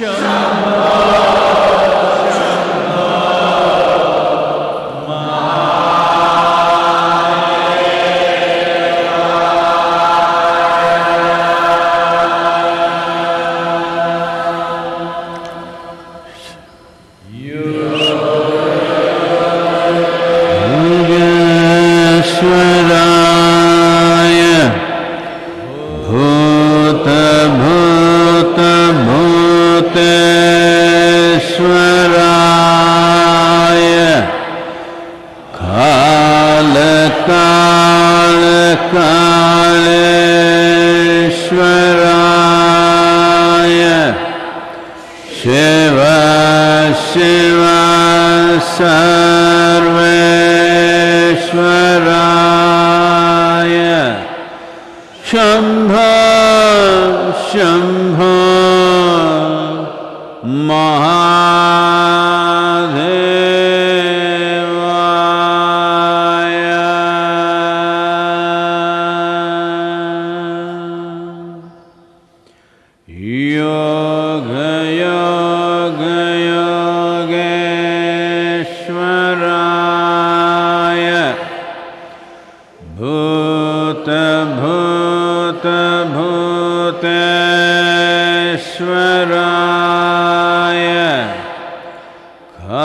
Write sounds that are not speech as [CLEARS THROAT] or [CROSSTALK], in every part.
Show.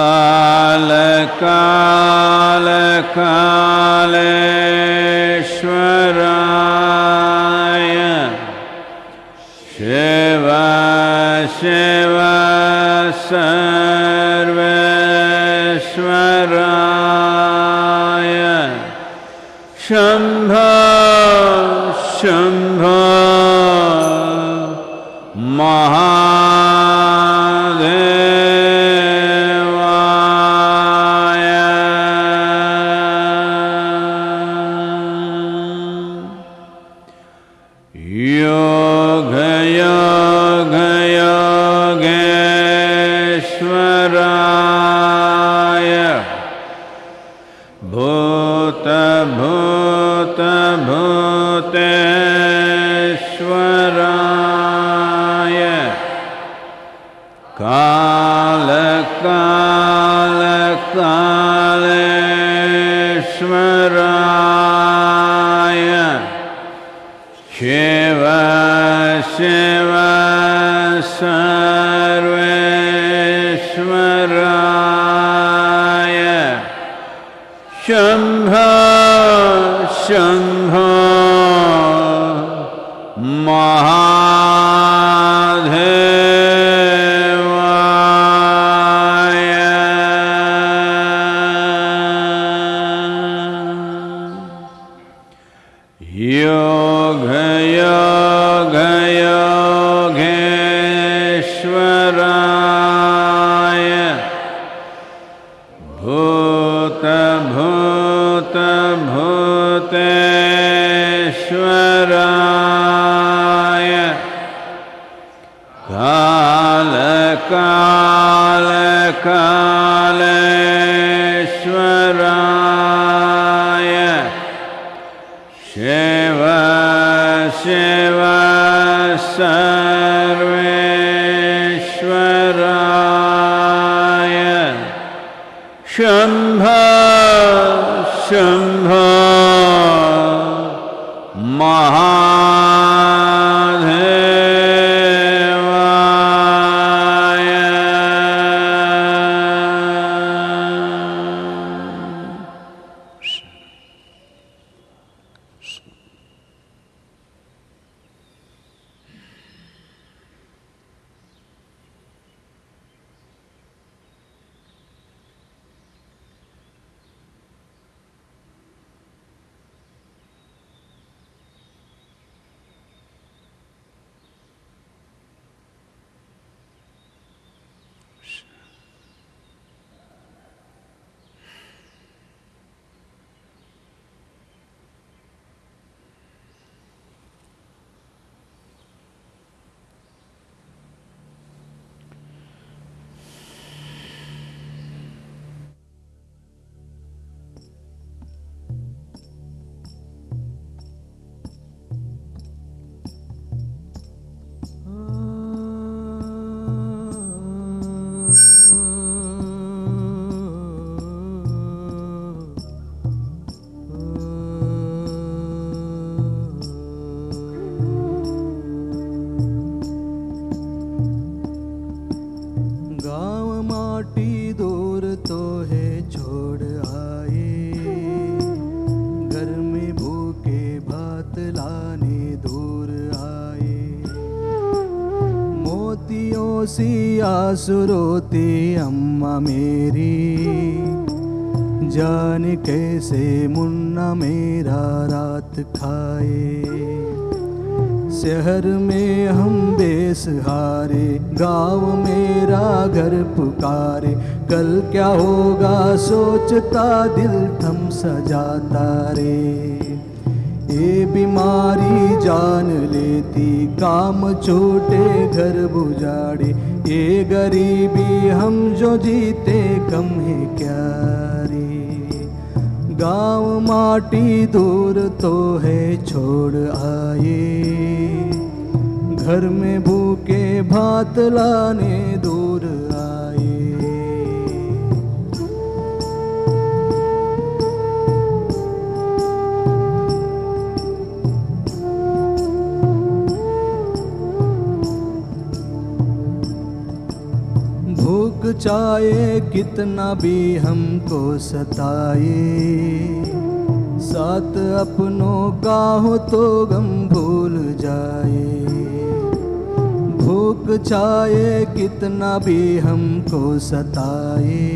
काल काल कालेश्वराय शिव शिव सर्वेश्वराय शम्भ शम्भ महा Yoga सी आँसू रोती अम्मा मेरी। जान कैसे मुन्ना मेरा रात खाए। शहर में हम बेसहारे, गाँव मेरा घर पुकारे। कल क्या होगा सोचता दिल थम सजाता रे ये बीमारी जान लेती, काम छोटे घर बुझाड़े। ये गरीबी हम जो जीते कम है क्या रे? गाँव माटी दूर तो है, छोड़ आए घर में भूखे भात लाने दूर चाहे कितना भी हमको सताए। साथ अपनों का हो तो गम भूल जाए। भूख चाहे कितना भी हमको सताए।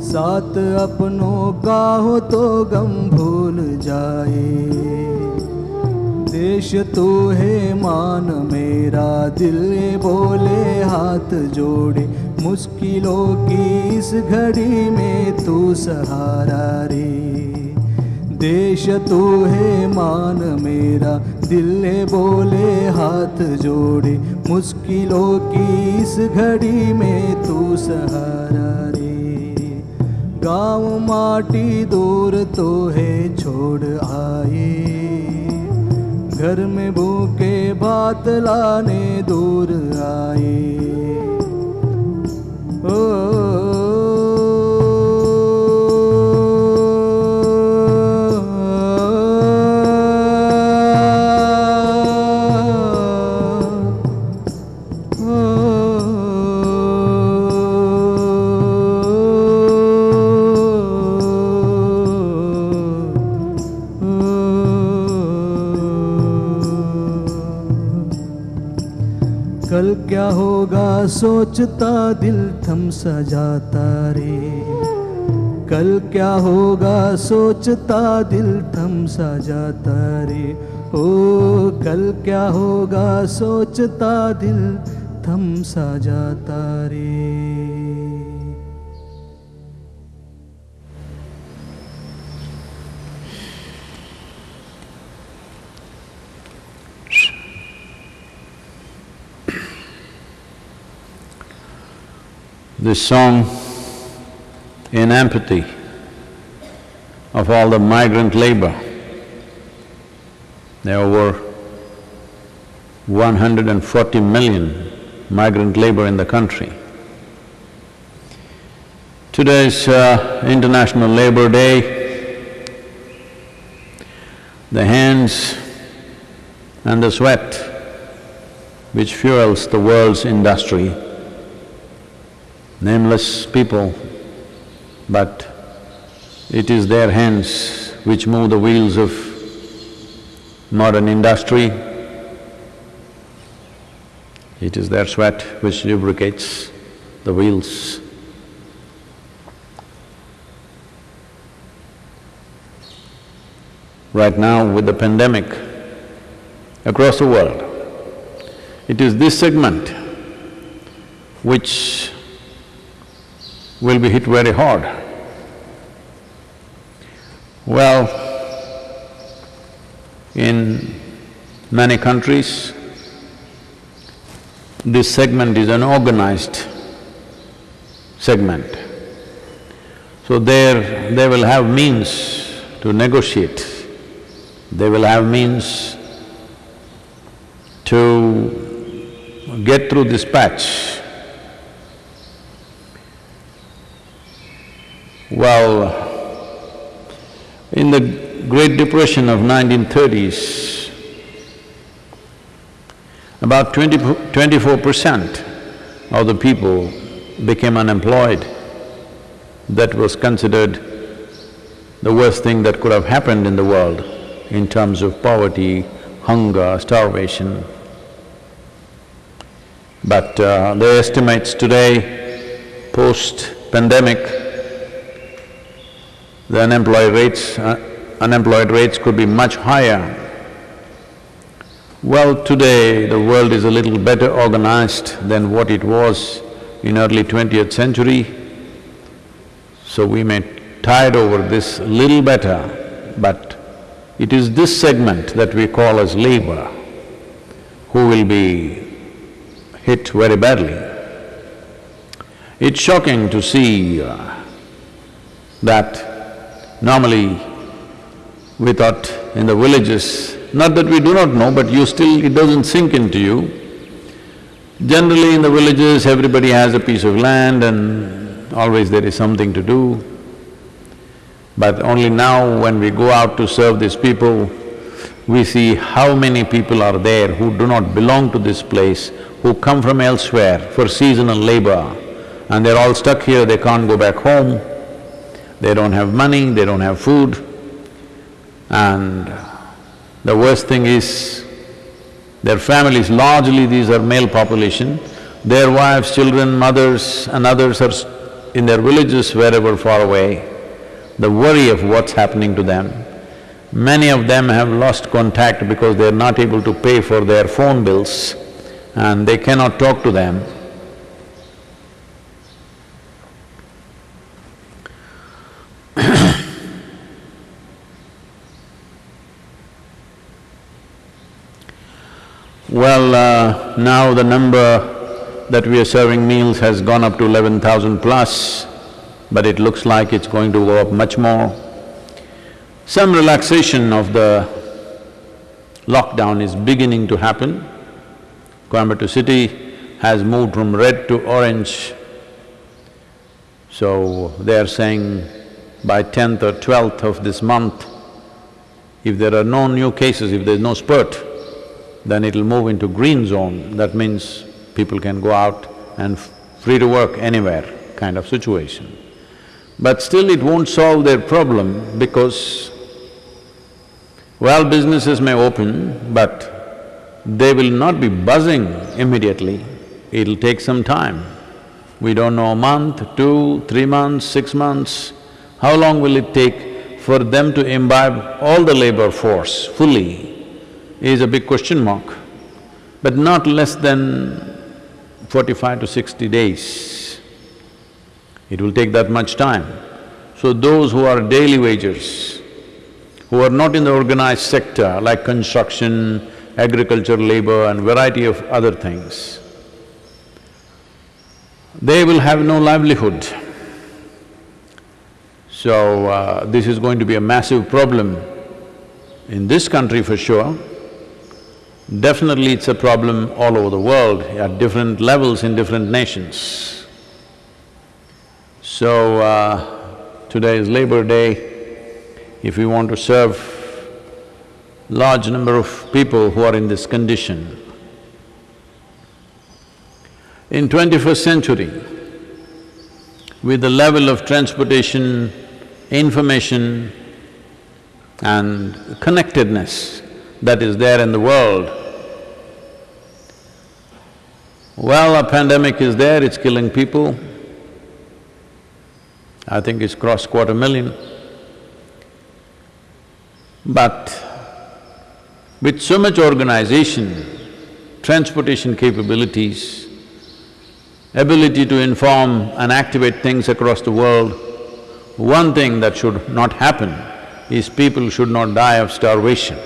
साथ अपनों का हो तो गम भूल जाए। देश तो है मान मेरा, दिल बोले हाथ जोड़े। मुश्किलों की इस घड़ी में तू सहारा रे। देश तू है, मान मेरा, दिल बोले हाथ जोड़े। मुश्किलों की इस घड़ी में तू सहारा रे। गाँव माटी दूर तो है, छोड़ आए। घर में भूखे भात लाने दूर आए। कल क्या होगा? सोचता दिल थम सा जाता रे कल क्या होगा? सोचता दिल थम सा जाता रे ओ, कल क्या होगा? सोचता दिल थम सा जाता रे This song in empathy of all the migrant labor. There are over 140 million migrant labor in the country. Today is uh, International Labor Day. The hands and the sweat which fuels the world's industry nameless people, but it is their hands which move the wheels of modern industry. It is their sweat which lubricates the wheels. Right now with the pandemic across the world, it is this segment which will be hit very hard. Well, in many countries, this segment is an organized segment. So there, they will have means to negotiate, they will have means to get through this patch. Well, in the Great Depression of 1930s, about 20, 24 percent of the people became unemployed. That was considered the worst thing that could have happened in the world in terms of poverty, hunger, starvation. But uh, the estimates today, post-pandemic, the unemployed rates… Uh, unemployed rates could be much higher. Well, today the world is a little better organized than what it was in early twentieth century, so we may tide over this little better, but it is this segment that we call as labor who will be hit very badly. It's shocking to see uh, that normally we thought in the villages, not that we do not know, but you still… it doesn't sink into you. Generally in the villages, everybody has a piece of land and always there is something to do. But only now when we go out to serve these people, we see how many people are there who do not belong to this place, who come from elsewhere for seasonal labor, and they're all stuck here, they can't go back home, they don't have money, they don't have food. And the worst thing is, their families, largely these are male population, their wives, children, mothers and others are in their villages wherever far away, the worry of what's happening to them. Many of them have lost contact because they're not able to pay for their phone bills and they cannot talk to them. Well, uh, now the number that we are serving meals has gone up to eleven thousand plus, but it looks like it's going to go up much more. Some relaxation of the lockdown is beginning to happen. Coimbatore city has moved from red to orange. So they are saying by tenth or twelfth of this month, if there are no new cases, if there's no spurt, then it'll move into green zone, that means people can go out and free to work anywhere kind of situation. But still it won't solve their problem because, well, businesses may open, but they will not be buzzing immediately, it'll take some time. We don't know a month, two, three months, six months, how long will it take for them to imbibe all the labor force fully is a big question mark, but not less than forty-five to sixty days. It will take that much time. So those who are daily wagers, who are not in the organized sector like construction, agriculture, labor and variety of other things, they will have no livelihood. So, uh, this is going to be a massive problem in this country for sure, Definitely it's a problem all over the world at different levels in different nations. So, uh, today is Labor Day. If we want to serve large number of people who are in this condition, in twenty-first century, with the level of transportation, information and connectedness that is there in the world, well, a pandemic is there, it's killing people. I think it's crossed quarter million. But with so much organization, transportation capabilities, ability to inform and activate things across the world, one thing that should not happen is people should not die of starvation.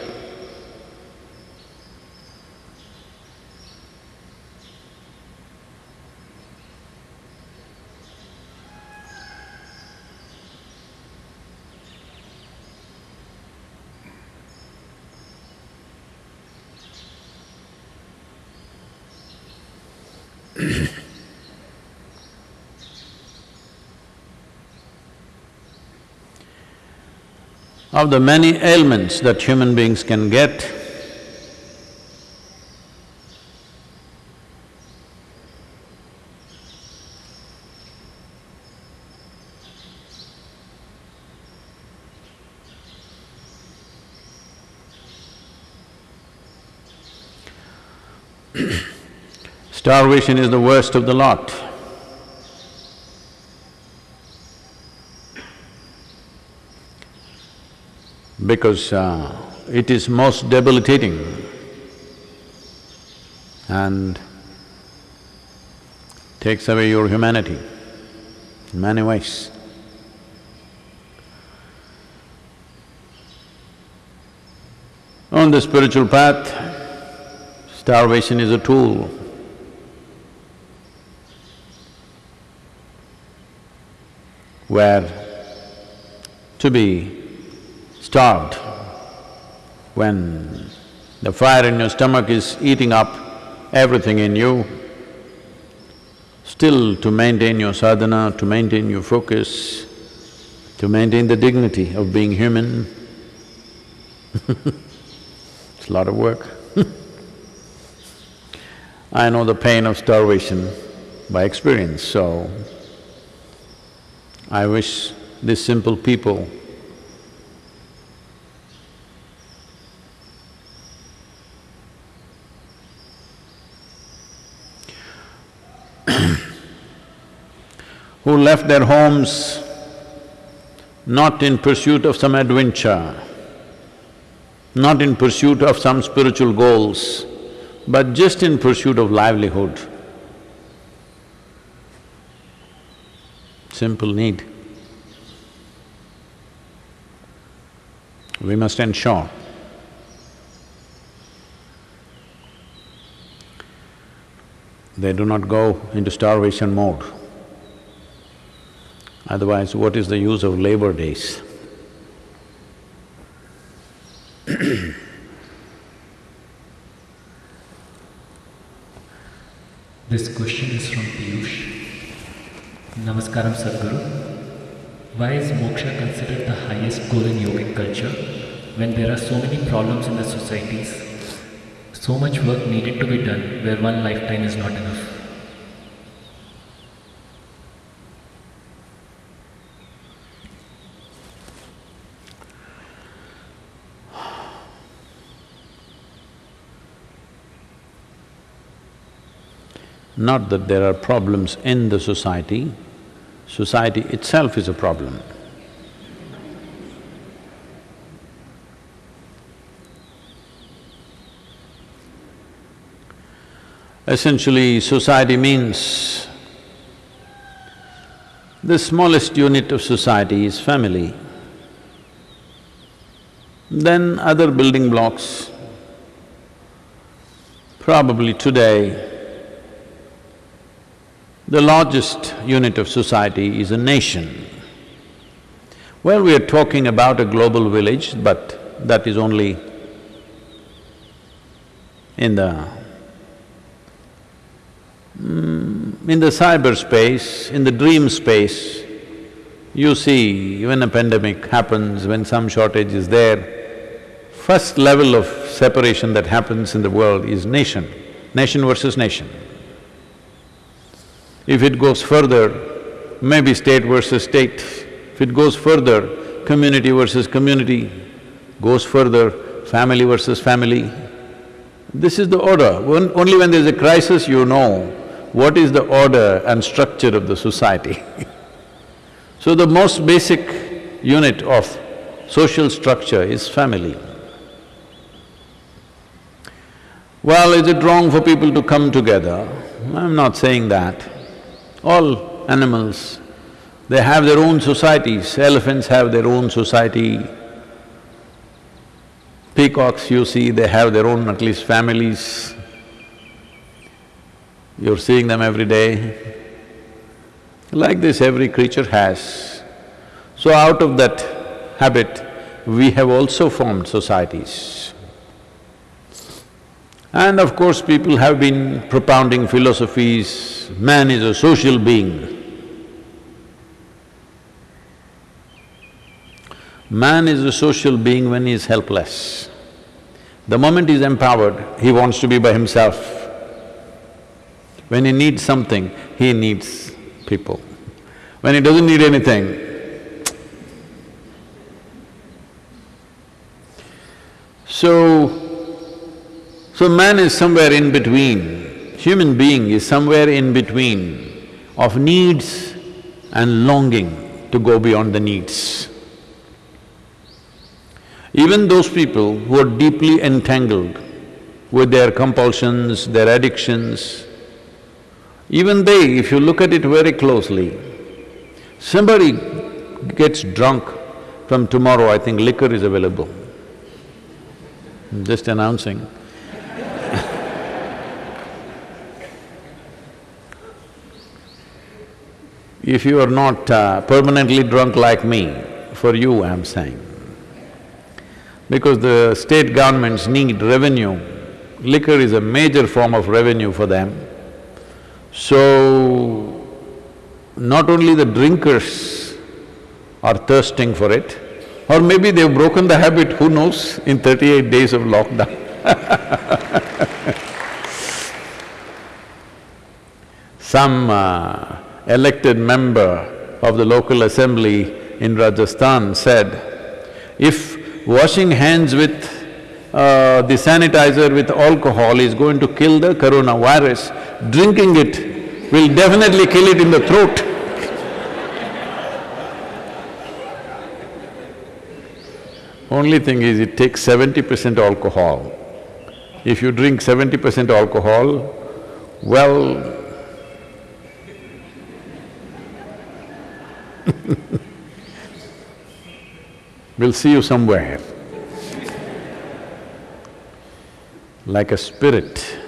Of the many ailments that human beings can get, [CLEARS THROAT] Starvation is the worst of the lot. Because uh, it is most debilitating and takes away your humanity in many ways. On the spiritual path, starvation is a tool. Where to be starved when the fire in your stomach is eating up everything in you, still to maintain your sadhana, to maintain your focus, to maintain the dignity of being human, [LAUGHS] it's a lot of work. [LAUGHS] I know the pain of starvation by experience, so I wish these simple people left their homes not in pursuit of some adventure, not in pursuit of some spiritual goals, but just in pursuit of livelihood. Simple need. We must ensure they do not go into starvation mode. Otherwise, what is the use of labor days? [COUGHS] This question is from Piyush. Namaskaram Sadhguru. Why is moksha considered the highest goal in yogic culture when there are so many problems in the societies? So much work needed to be done where one lifetime is not enough. Not that there are problems in the society, society itself is a problem. Essentially, society means the smallest unit of society is family. Then other building blocks. Probably today, the largest unit of society is a nation. Well, we are talking about a global village, but that is only in the mm, in the cyberspace, in the dream space, you see when a pandemic happens, when some shortage is there, first level of separation that happens in the world is nation, nation versus nation. If it goes further, maybe state versus state. If it goes further, community versus community, goes further, family versus family. This is the order. When, only when there's a crisis you know what is the order and structure of the society. [LAUGHS] so the most basic unit of social structure is family. Well, is it wrong for people to come together? I'm not saying that. All animals, they have their own societies, elephants have their own society, peacocks you see, they have their own at least families. You're seeing them every day. Like this every creature has. So out of that habit, we have also formed societies. And of course, people have been propounding philosophies, man is a social being. Man is a social being when he is helpless. The moment he is empowered, he wants to be by himself. When he needs something, he needs people. When he doesn't need anything, so so man is somewhere in between human being is somewhere in between of needs and longing to go beyond the needs. Even those people who are deeply entangled with their compulsions, their addictions, even they, if you look at it very closely, somebody gets drunk, from tomorrow I think liquor is available. I'm just announcing. If you are not uh, permanently drunk like me, for you I'm saying, because the state governments need revenue, liquor is a major form of revenue for them. So, not only the drinkers are thirsting for it, or maybe they've broken the habit, who knows, in thirty-eight days of lockdown. [LAUGHS] Some uh, elected member of the local assembly in Rajasthan said, if washing hands with uh, the sanitizer with alcohol is going to kill the coronavirus, drinking it will definitely kill it in the throat. [LAUGHS] Only thing is it takes seventy percent alcohol. If you drink seventy percent alcohol, well, we'll see you somewhere. Like a spirit.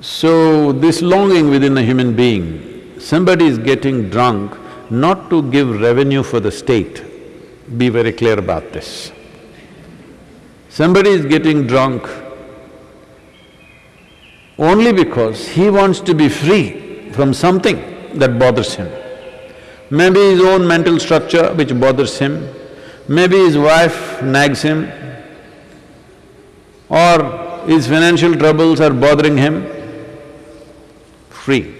So, this longing within a human being, somebody is getting drunk not to give revenue for the state, be very clear about this. Somebody is getting drunk only because he wants to be free from something that bothers him. Maybe his own mental structure which bothers him, maybe his wife nags him, or his financial troubles are bothering him, free.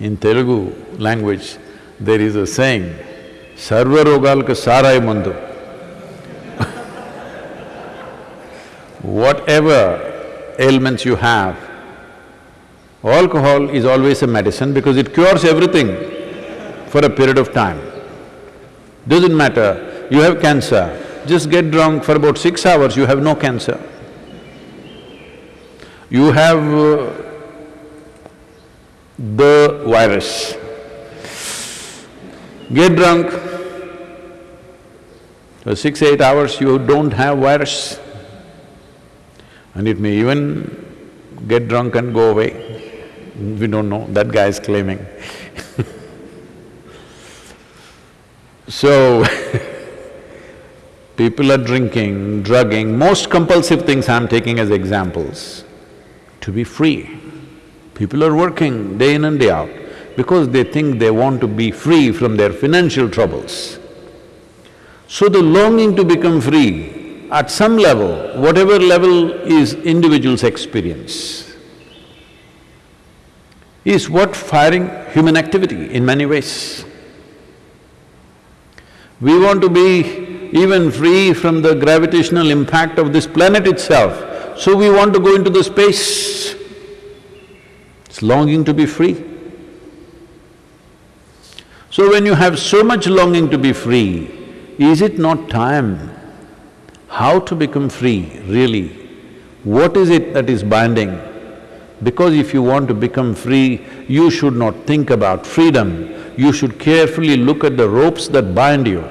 In Telugu language, there is a saying, Sarva rogalka sarai mandu. Whatever ailments you have, alcohol is always a medicine because it cures everything for a period of time. Doesn't matter, you have cancer, just get drunk for about six hours, you have no cancer. You have uh, the virus. Get drunk, for six, eight hours you don't have virus. And it may even get drunk and go away. We don't know, that guy is claiming [LAUGHS] So, [LAUGHS] people are drinking, drugging, most compulsive things I'm taking as examples to be free. People are working day in and day out because they think they want to be free from their financial troubles. So the longing to become free, at some level, whatever level is individual's experience, is what firing human activity in many ways. We want to be even free from the gravitational impact of this planet itself. So we want to go into the space. It's longing to be free. So when you have so much longing to be free, is it not time how to become free, really? What is it that is binding? Because if you want to become free, you should not think about freedom, you should carefully look at the ropes that bind you.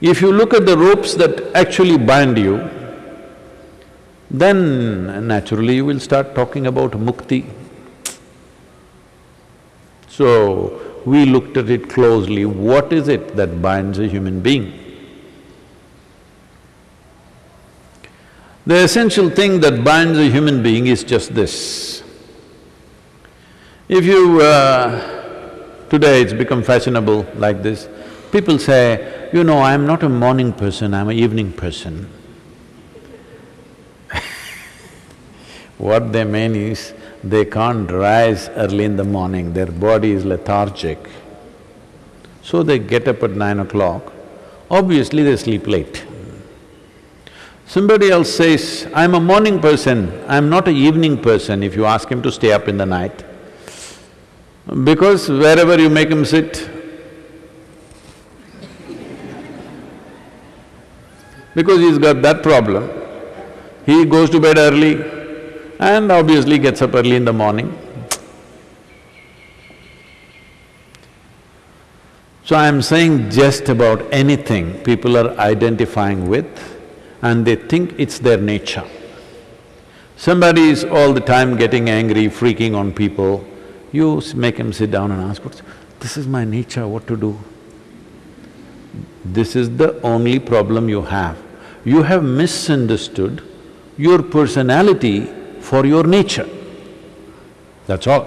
If you look at the ropes that actually bind you, then naturally you will start talking about mukti. So, we looked at it closely, what is it that binds a human being? The essential thing that binds a human being is just this. If you… Uh, today it's become fashionable like this, people say, you know, I'm not a morning person, I'm an evening person. [LAUGHS] What they mean is, they can't rise early in the morning, their body is lethargic. So they get up at nine o'clock, obviously they sleep late. Somebody else says, I'm a morning person, I'm not a evening person, if you ask him to stay up in the night. Because wherever you make him sit, because he's got that problem, he goes to bed early and obviously gets up early in the morning. So I'm saying just about anything people are identifying with and they think it's their nature. Somebody is all the time getting angry, freaking on people, you make him sit down and ask, "What's this is my nature, what to do? This is the only problem you have. You have misunderstood your personality for your nature. That's all.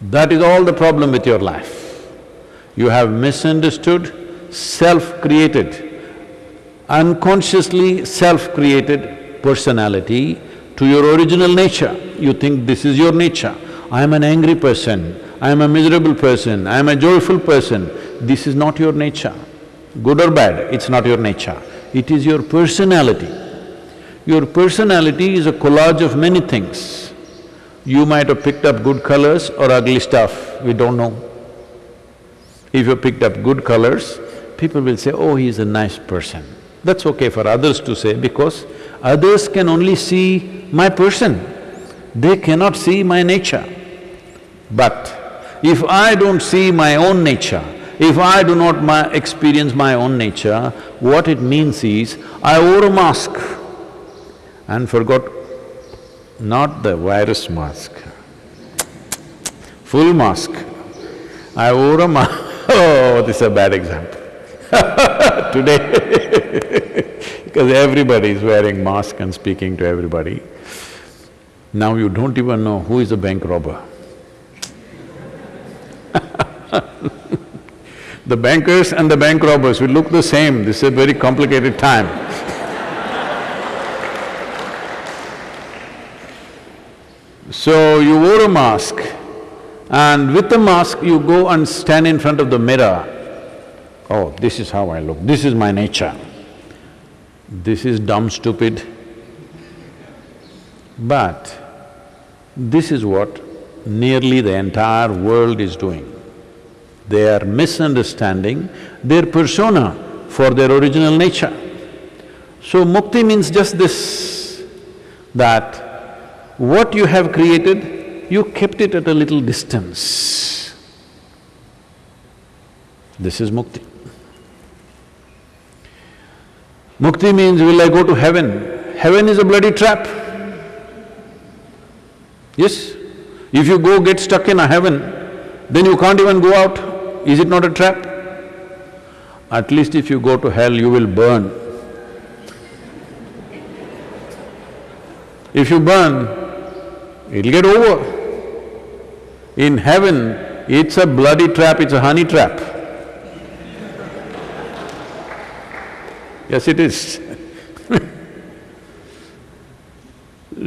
That is all the problem with your life. You have misunderstood self-created, unconsciously self-created personality to your original nature. You think this is your nature. I am an angry person, I am a miserable person, I am a joyful person. This is not your nature. Good or bad, it's not your nature. It is your personality. Your personality is a collage of many things. You might have picked up good colors or ugly stuff, we don't know. If you picked up good colors, people will say, oh, he's a nice person. That's okay for others to say because others can only see my person, they cannot see my nature. But if I don't see my own nature, if I do not my experience my own nature, what it means is, I wore a mask and forgot not the virus mask, full mask. I wore a mask, [LAUGHS] oh, this is a bad example [LAUGHS] today [LAUGHS] because everybody is wearing mask and speaking to everybody. Now you don't even know who is a bank robber. [LAUGHS] the bankers and the bank robbers will look the same, this is a very complicated time. so you wore a mask and with the mask you go and stand in front of the mirror. Oh, this is how I look, this is my nature. This is dumb, stupid. But this is what nearly the entire world is doing. They are misunderstanding their persona for their original nature. So mukti means just this, that what you have created, you kept it at a little distance. This is mukti. Mukti means, will I go to heaven? Heaven is a bloody trap. Yes? If you go get stuck in a heaven, then you can't even go out. Is it not a trap? At least if you go to hell, you will burn. If you burn, it'll get over. In heaven, it's a bloody trap, it's a honey trap. Yes, it is [LAUGHS]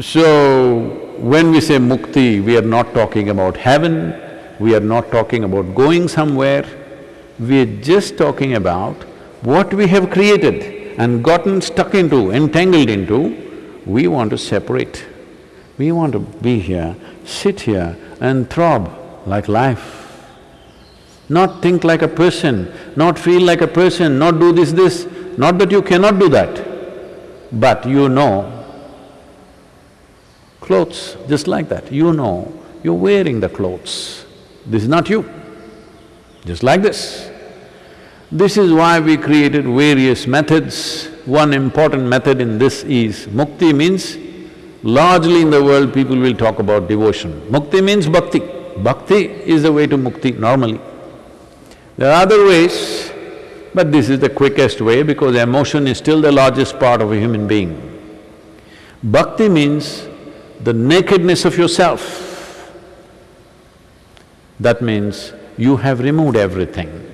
So, when we say mukti, we are not talking about heaven, we are not talking about going somewhere, we are just talking about what we have created and gotten stuck into, entangled into, we want to separate. We want to be here, sit here and throb like life. Not think like a person, not feel like a person, not do this, this, not that you cannot do that, but you know clothes, just like that, you know, you're wearing the clothes. This is not you, just like this. This is why we created various methods. One important method in this is mukti means, largely in the world people will talk about devotion. Mukti means bhakti. Bhakti is the way to mukti normally. There are other ways, but this is the quickest way because emotion is still the largest part of a human being. Bhakti means the nakedness of yourself. That means you have removed everything.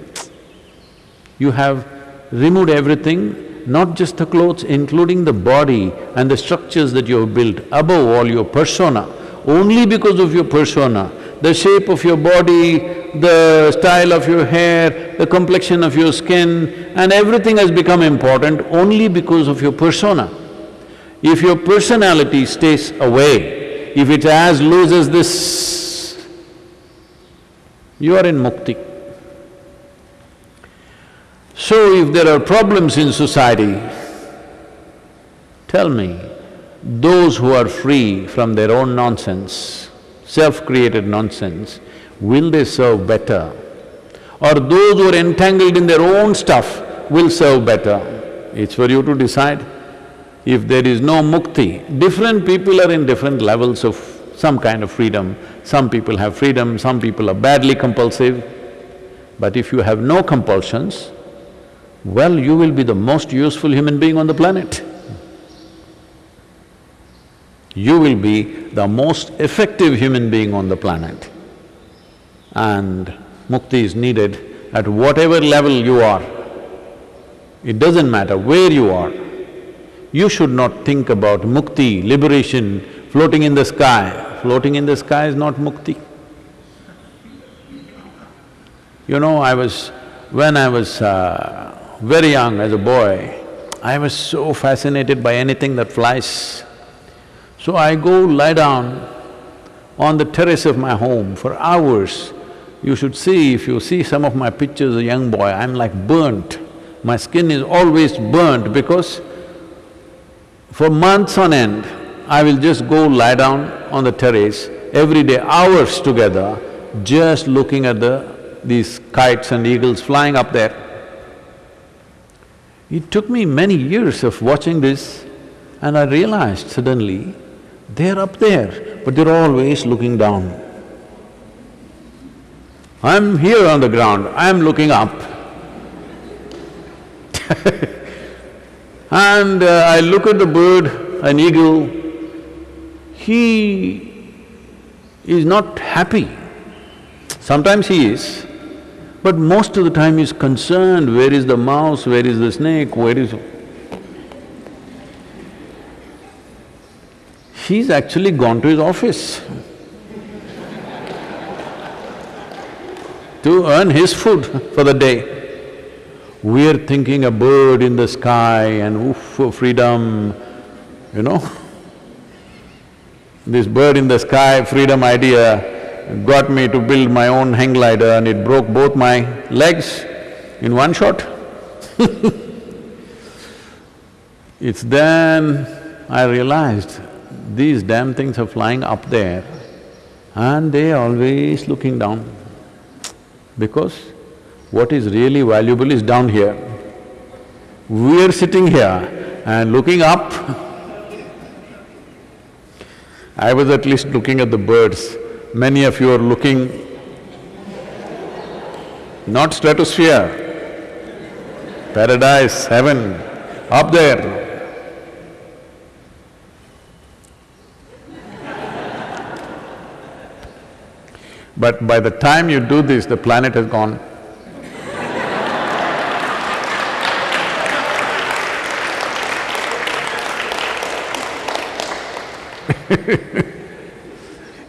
You have removed everything, not just the clothes, including the body and the structures that you have built, above all your persona. only because of your persona. The shape of your body, the style of your hair, the complexion of your skin and everything has become important only because of your persona. If your personality stays away, if it's as loose as this, you are in mukti. So if there are problems in society, tell me, those who are free from their own nonsense, self-created nonsense, will they serve better? Or those who are entangled in their own stuff will serve better? It's for you to decide. If there is no mukti, different people are in different levels of some kind of freedom. Some people have freedom, some people are badly compulsive. But if you have no compulsions, well, you will be the most useful human being on the planet. You will be the most effective human being on the planet. And mukti is needed at whatever level you are. It doesn't matter where you are. You should not think about mukti, liberation, floating in the sky. Floating in the sky is not mukti. You know, I was… when I was uh, very young as a boy, I was so fascinated by anything that flies. So I go lie down on the terrace of my home for hours. You should see, if you see some of my pictures a young boy, I'm like burnt. My skin is always burnt because for months on end, I will just go lie down on the terrace every day, hours together, just looking at the… these kites and eagles flying up there. It took me many years of watching this and I realized suddenly, they're up there, but they're always looking down. I'm here on the ground, I'm looking up. [LAUGHS] and uh, I look at the bird, an eagle, he is not happy. Sometimes he is, but most of the time he's concerned, where is the mouse, where is the snake, where is… He's actually gone to his office to earn his food for the day. We're thinking a bird in the sky and oof, freedom, you know. This bird in the sky, freedom idea, got me to build my own hang glider and it broke both my legs in one shot [LAUGHS] It's then I realized these damn things are flying up there and they always looking down because what is really valuable is down here. We're sitting here and looking up I was at least looking at the birds Many of you are looking not stratosphere, paradise, heaven, up there. But by the time you do this, the planet has gone. [LAUGHS]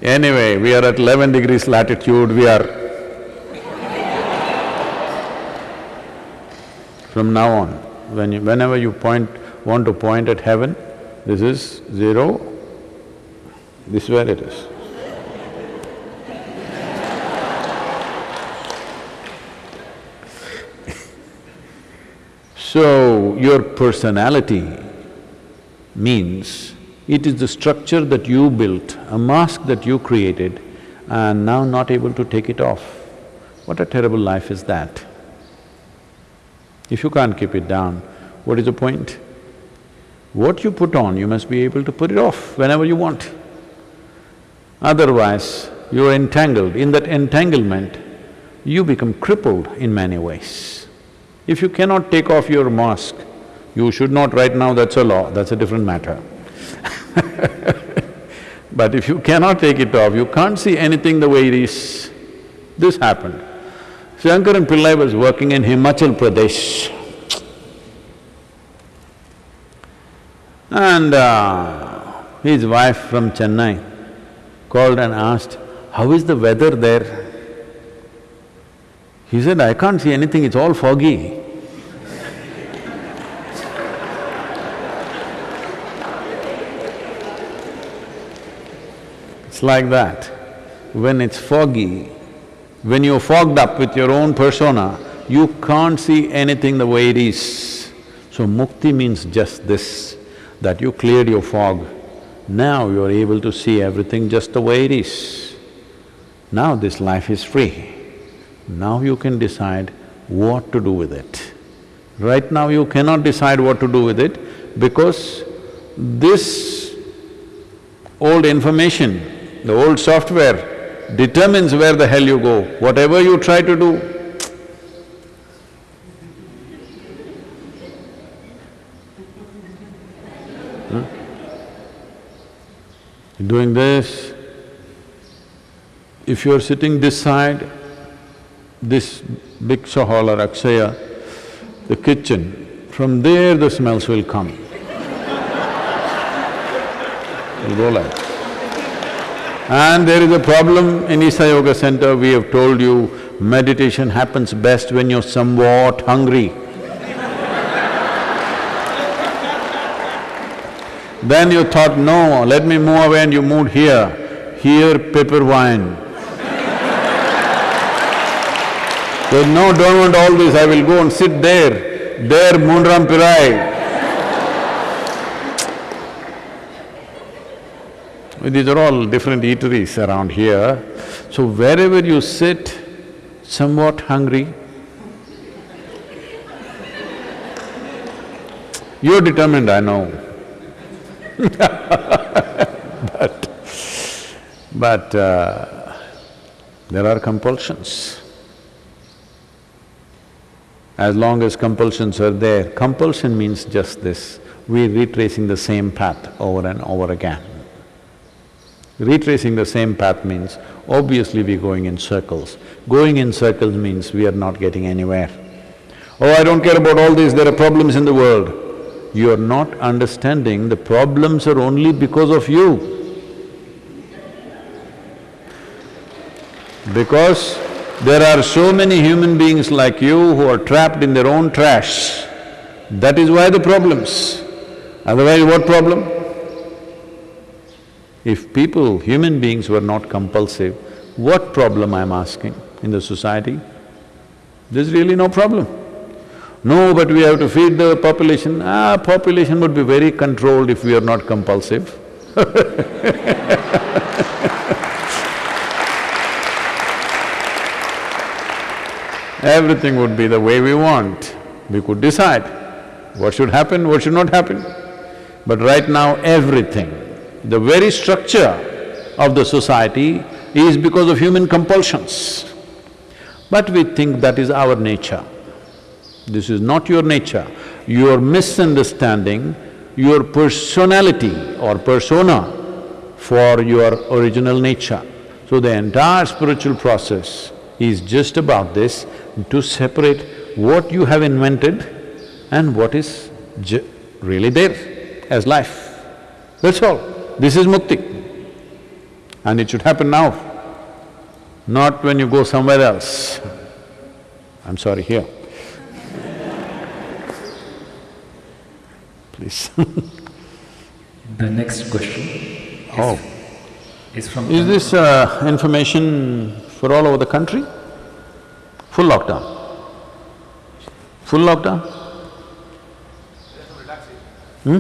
Anyway, we are at eleven degrees latitude, we are From now on, when you, whenever you point… want to point at heaven, this is zero, this is where it is. So, your personality means it is the structure that you built, a mask that you created and now not able to take it off. What a terrible life is that? If you can't keep it down, what is the point? What you put on, you must be able to put it off whenever you want. Otherwise, you are entangled. In that entanglement, you become crippled in many ways. If you cannot take off your mask, you should not right now, that's a law, that's a different matter. [LAUGHS] but if you cannot take it off, you can't see anything the way it is. This happened. Shankaran Pillai was working in Himachal Pradesh. And uh, his wife from Chennai called and asked, how is the weather there? He said, I can't see anything, it's all foggy. It's like that. When it's foggy, when you're fogged up with your own persona, you can't see anything the way it is. So mukti means just this, that you cleared your fog. Now you're able to see everything just the way it is. Now this life is free. Now you can decide what to do with it. Right now you cannot decide what to do with it because this old information the old software determines where the hell you go. Whatever you try to do, hmm? Doing this, if you're sitting this side, this big hall or Akshaya, the kitchen, from there the smells will come. [LAUGHS] It'll go like and there is a problem in Isha Yoga Center, we have told you, meditation happens best when you're somewhat hungry. then you thought, no, let me move away and you moved here. Here, pepper wine. so, no, don't want all this, I will go and sit there. There, Moonram Pirai. These are all different eateries around here. So wherever you sit, somewhat hungry, you're determined, I know [LAUGHS] but… but uh, there are compulsions. As long as compulsions are there, compulsion means just this, we're retracing the same path over and over again. Retracing the same path means, obviously we're going in circles. Going in circles means we are not getting anywhere. Oh, I don't care about all this, there are problems in the world. You are not understanding the problems are only because of you. Because there are so many human beings like you who are trapped in their own trash. That is why the problems. Otherwise, what problem? If people, human beings were not compulsive, what problem I'm asking in the society? There's really no problem. No, but we have to feed the population. Ah, population would be very controlled if we are not compulsive [LAUGHS] Everything would be the way we want. We could decide what should happen, what should not happen. But right now, everything the very structure of the society is because of human compulsions. But we think that is our nature. This is not your nature. Your misunderstanding your personality or persona for your original nature. So the entire spiritual process is just about this, to separate what you have invented and what is really there as life. That's all. This is mukti and it should happen now, not when you go somewhere else. I'm sorry, here. [LAUGHS] Please The next question Oh. is from… Is this uh, information for all over the country? Full lockdown? Full lockdown? Hmm?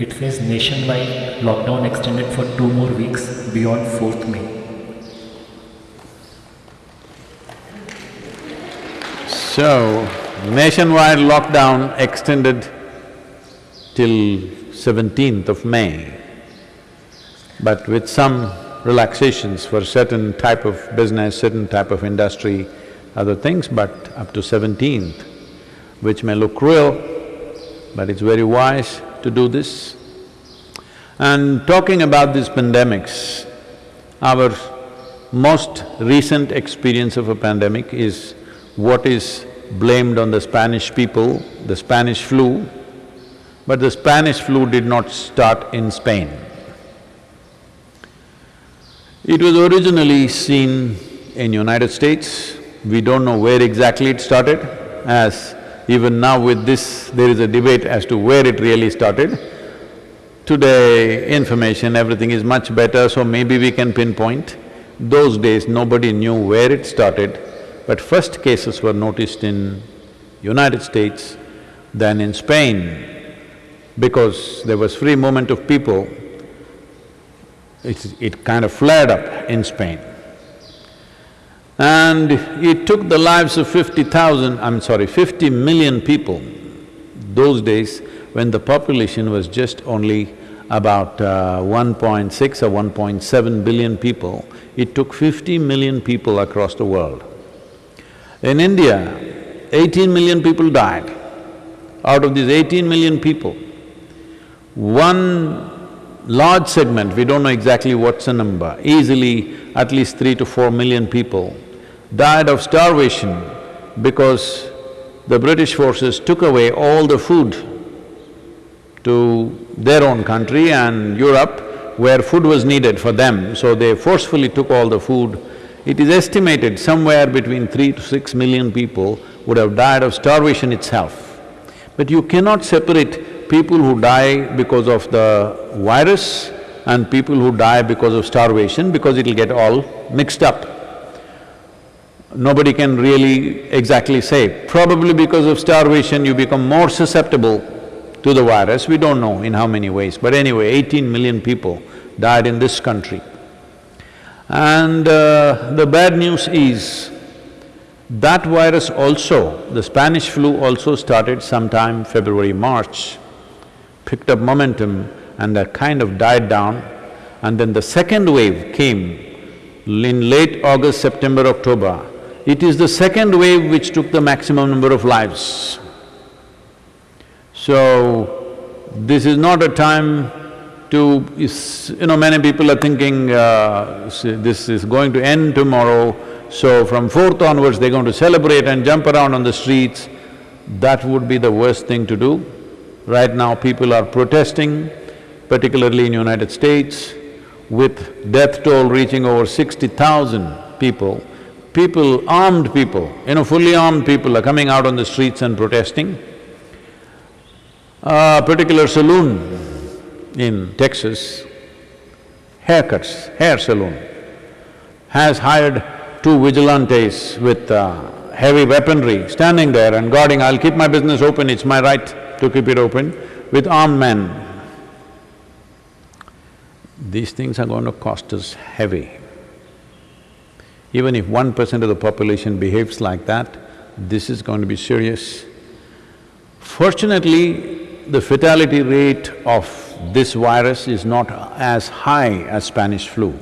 It says nationwide lockdown extended for two more weeks beyond 4th May. So, nationwide lockdown extended till 17th of May, but with some relaxations for certain type of business, certain type of industry, other things, but up to 17th, which may look cruel, but it's very wise to do this. And talking about these pandemics, our most recent experience of a pandemic is what is blamed on the Spanish people, the Spanish flu. but the Spanish flu did not start in Spain. It was originally seen in United States, we don't know where exactly it started, as even now with this, there is a debate as to where it really started. Today, information, everything is much better, so maybe we can pinpoint. Those days, nobody knew where it started, but first cases were noticed in United States, then in Spain, because there was free movement of people, it, it kind of flared up in Spain. And it took the lives of fifty thousand, I'm sorry, fifty million people those days when the population was just only about uh, 1.6 or 1.7 billion people, it took 50 million people across the world. In India, 18 million people died. Out of these 18 million people, one large segment, we don't know exactly what's the number, easily at least three to four million people died of starvation because the British forces took away all the food to their own country and Europe where food was needed for them, so they forcefully took all the food. It is estimated somewhere between three to six million people would have died of starvation itself. But you cannot separate people who die because of the virus and people who die because of starvation because it'll get all mixed up. Nobody can really exactly say. Probably because of starvation you become more susceptible to the virus, we don't know in how many ways, but anyway, eighteen million people died in this country. And uh, the bad news is, that virus also, the Spanish flu also started sometime February, March, picked up momentum and that kind of died down. And then the second wave came in late August, September, October. It is the second wave which took the maximum number of lives. So, this is not a time to… you know, many people are thinking, uh, this is going to end tomorrow, so from fourth onwards they're going to celebrate and jump around on the streets. That would be the worst thing to do. Right now people are protesting, particularly in United States, with death toll reaching over sixty thousand people. People, armed people, you know, fully armed people are coming out on the streets and protesting. A particular saloon in Texas, haircuts, hair salon, has hired two vigilantes with uh, heavy weaponry standing there and guarding, I'll keep my business open, it's my right to keep it open, with armed men. These things are going to cost us heavy. Even if one percent of the population behaves like that, this is going to be serious. Fortunately, the fatality rate of this virus is not as high as Spanish flu.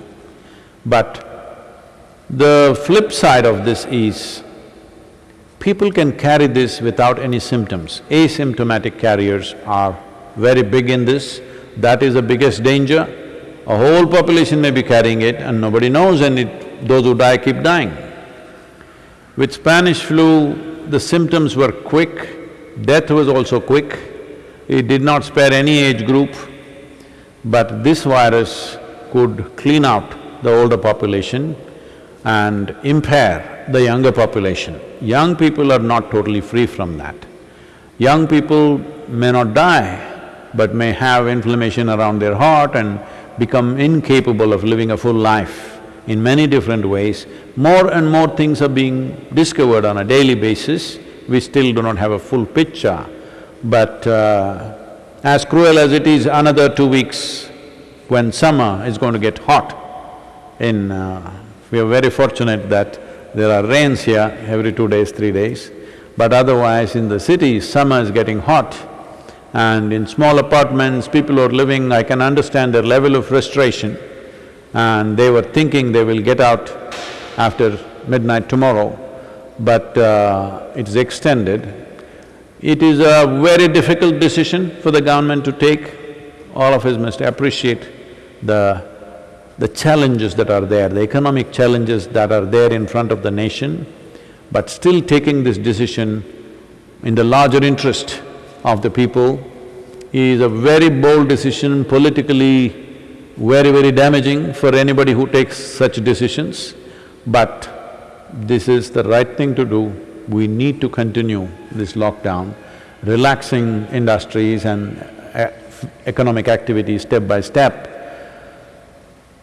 But the flip side of this is, people can carry this without any symptoms. Asymptomatic carriers are very big in this, that is the biggest danger. A whole population may be carrying it and nobody knows and it, those who die keep dying. With Spanish flu, the symptoms were quick, death was also quick, it did not spare any age group, but this virus could clean out the older population and impair the younger population. Young people are not totally free from that. Young people may not die, but may have inflammation around their heart and become incapable of living a full life in many different ways. More and more things are being discovered on a daily basis, we still do not have a full picture. But uh, as cruel as it is, another two weeks when summer is going to get hot in… Uh, we are very fortunate that there are rains here every two days, three days, but otherwise in the city, summer is getting hot. And in small apartments, people are living, I can understand their level of frustration and they were thinking they will get out after midnight tomorrow, but uh, it's extended. It is a very difficult decision for the government to take. All of us must appreciate the, the challenges that are there, the economic challenges that are there in front of the nation, but still taking this decision in the larger interest of the people is a very bold decision, politically very, very damaging for anybody who takes such decisions, but this is the right thing to do. We need to continue this lockdown, relaxing industries and uh, economic activities step by step.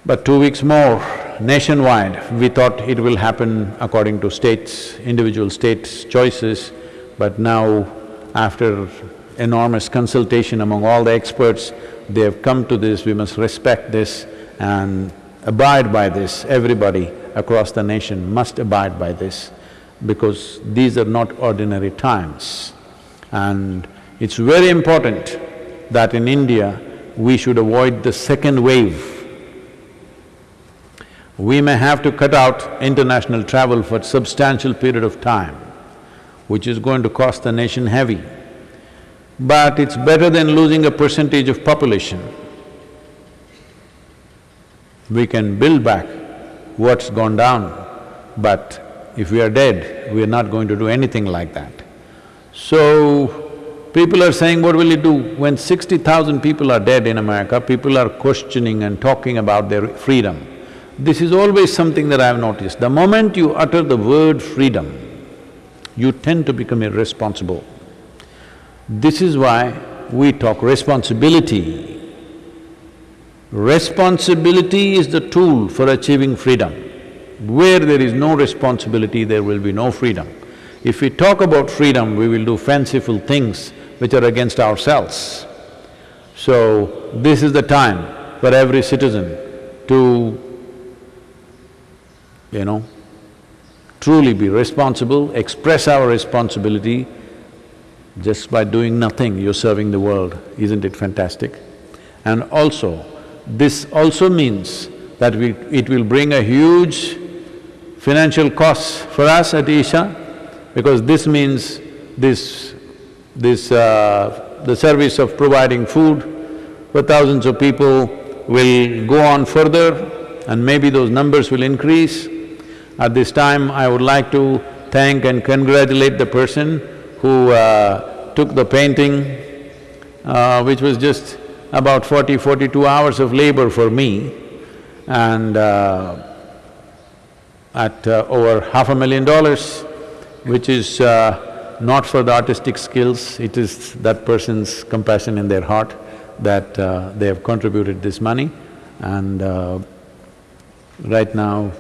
But two weeks more, nationwide, we thought it will happen according to states, individual states' choices, but now after enormous consultation among all the experts, they have come to this, we must respect this and abide by this, everybody across the nation must abide by this because these are not ordinary times. And it's very important that in India, we should avoid the second wave. We may have to cut out international travel for substantial period of time, which is going to cost the nation heavy. But it's better than losing a percentage of population. We can build back what's gone down, but if we are dead, we are not going to do anything like that. So, people are saying, what will you do? When sixty thousand people are dead in America, people are questioning and talking about their freedom. This is always something that I have noticed. The moment you utter the word freedom, you tend to become irresponsible. This is why we talk responsibility. Responsibility is the tool for achieving freedom. Where there is no responsibility, there will be no freedom. If we talk about freedom, we will do fanciful things which are against ourselves. So, this is the time for every citizen to, you know, truly be responsible, express our responsibility just by doing nothing, you're serving the world, isn't it fantastic? And also, this also means that we… it will bring a huge financial cost for us at Isha, because this means this… this… Uh, the service of providing food for thousands of people will go on further and maybe those numbers will increase. At this time, I would like to thank and congratulate the person who uh, took the painting, uh, which was just about 40, 42 hours of labor for me. And uh, at uh, over half a million dollars, which is uh, not for the artistic skills, it is that person's compassion in their heart that uh, they have contributed this money. And uh, right now,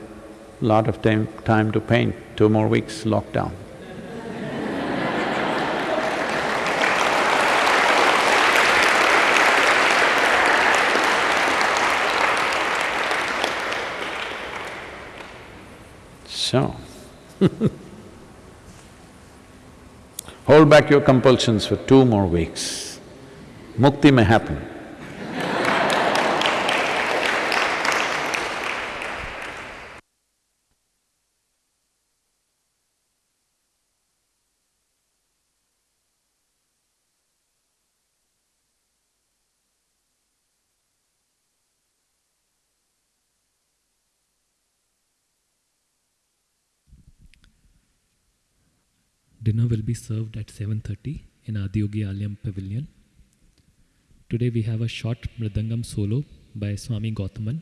lot of time, time to paint, two more weeks lockdown. So [LAUGHS] hold back your compulsions for two more weeks. Mukti may happen. Dinner will be served at 7.30 in Adiyogi Alayam Pavilion. Today we have a short Mridangam solo by Swami Gautaman